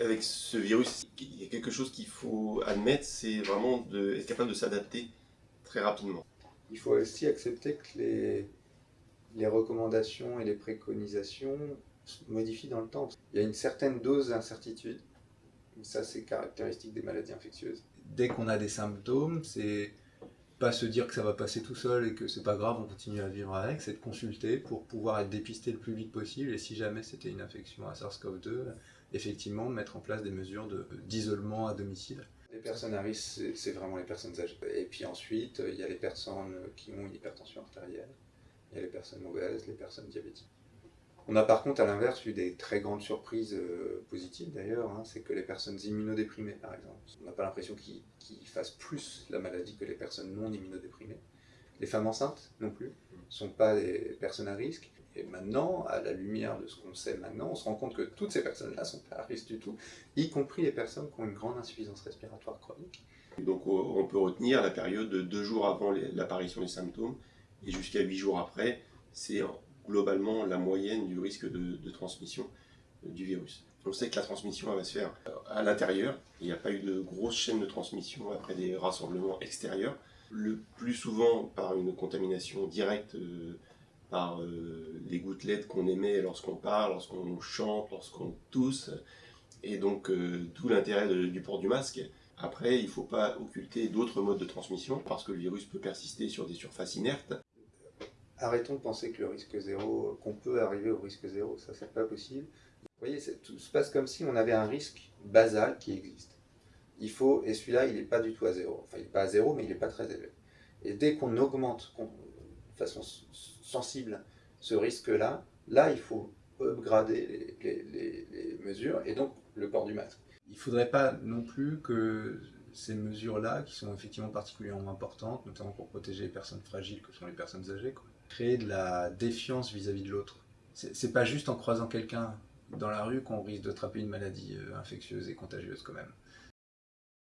Avec ce virus, il y a quelque chose qu'il faut admettre, c'est vraiment de, être capable de s'adapter très rapidement. Il faut aussi accepter que les, les recommandations et les préconisations se modifient dans le temps. Il y a une certaine dose d'incertitude. Ça, c'est caractéristique des maladies infectieuses. Dès qu'on a des symptômes, c'est pas se dire que ça va passer tout seul et que c'est pas grave, on continue à vivre avec, c'est de consulter pour pouvoir être dépisté le plus vite possible et si jamais c'était une infection à SARS-CoV-2, effectivement mettre en place des mesures d'isolement à domicile. Les personnes à risque, c'est vraiment les personnes âgées. Et puis ensuite, il y a les personnes qui ont une hypertension artérielle, il y a les personnes obèses, les personnes diabétiques. On a par contre à l'inverse eu des très grandes surprises euh, positives d'ailleurs, hein. c'est que les personnes immunodéprimées par exemple, on n'a pas l'impression qu'ils fassent plus la maladie que les personnes non immunodéprimées. Les femmes enceintes non plus, ne sont pas des personnes à risque. Et maintenant, à la lumière de ce qu'on sait maintenant, on se rend compte que toutes ces personnes-là ne sont pas à risque du tout, y compris les personnes qui ont une grande insuffisance respiratoire chronique. Donc on peut retenir la période de deux jours avant l'apparition des symptômes et jusqu'à huit jours après, c'est globalement la moyenne du risque de, transmission euh, du virus. On sait que la transmission va se faire euh, à l'intérieur, il n'y a pas eu de grosse chaîne de transmission après des rassemblements extérieurs, le plus souvent par une contamination directe euh, par les gouttelettes qu'on émet lorsqu'on parle, lorsqu'on chante, lorsqu'on tousse, et donc tout l'intérêt du port du masque. Après, il ne faut pas occulter d'autres modes de transmission, parce que le virus peut persister sur des surfaces inertes, arrêtons de penser que le risque zéro, qu'on peut arriver au risque zéro, ça c'est pas possible. Vous voyez, tout se passe comme si on avait un risque basal qui existe. Il faut, et celui-là il n'est pas du tout à zéro, enfin il n'est pas à zéro mais il n'est pas très élevé. Et dès qu'on augmente de façon sensible ce risque-là, là il faut upgrader les, les mesures et donc le port du masque. Il ne faudrait pas non plus que ces mesures-là, qui sont effectivement particulièrement importantes, notamment pour protéger les personnes fragiles que sont les personnes âgées, quoi créer de la défiance vis-à-vis de l'autre. C'est pas juste en croisant quelqu'un dans la rue qu'on risque d'attraper une maladie euh, infectieuse et contagieuse quand même.